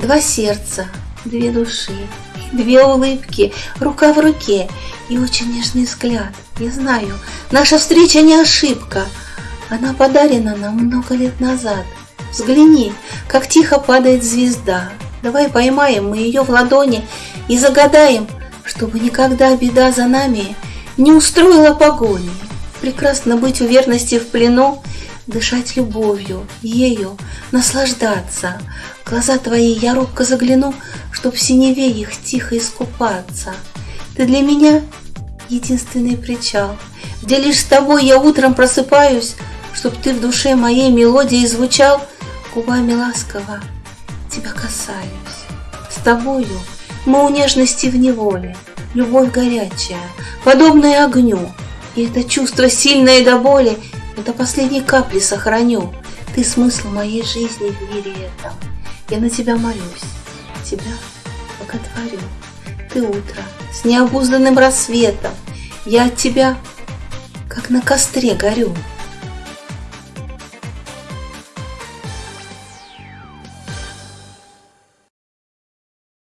Два сердца, две души, две улыбки, рука в руке и очень нежный взгляд. Я знаю, наша встреча не ошибка. Она подарена нам много лет назад. Взгляни, как тихо падает звезда. Давай поймаем мы ее в ладони и загадаем, чтобы никогда беда за нами не устроила погони. Прекрасно быть в верности в плену, дышать любовью, ею, наслаждаться. Глаза твои я робко загляну, чтоб в синеве их тихо искупаться. Ты для меня единственный причал, где лишь с тобой я утром просыпаюсь, чтоб ты в душе моей мелодии звучал, губами ласково тебя касаюсь. С тобою мы у нежности в неволе, любовь горячая, подобная огню, и это чувство сильное до боли до последней капли сохраню. Ты смысл моей жизни в мире этом. Я на тебя молюсь, тебя боготворю. Ты утро с необузданным рассветом, я от тебя, как на костре горю.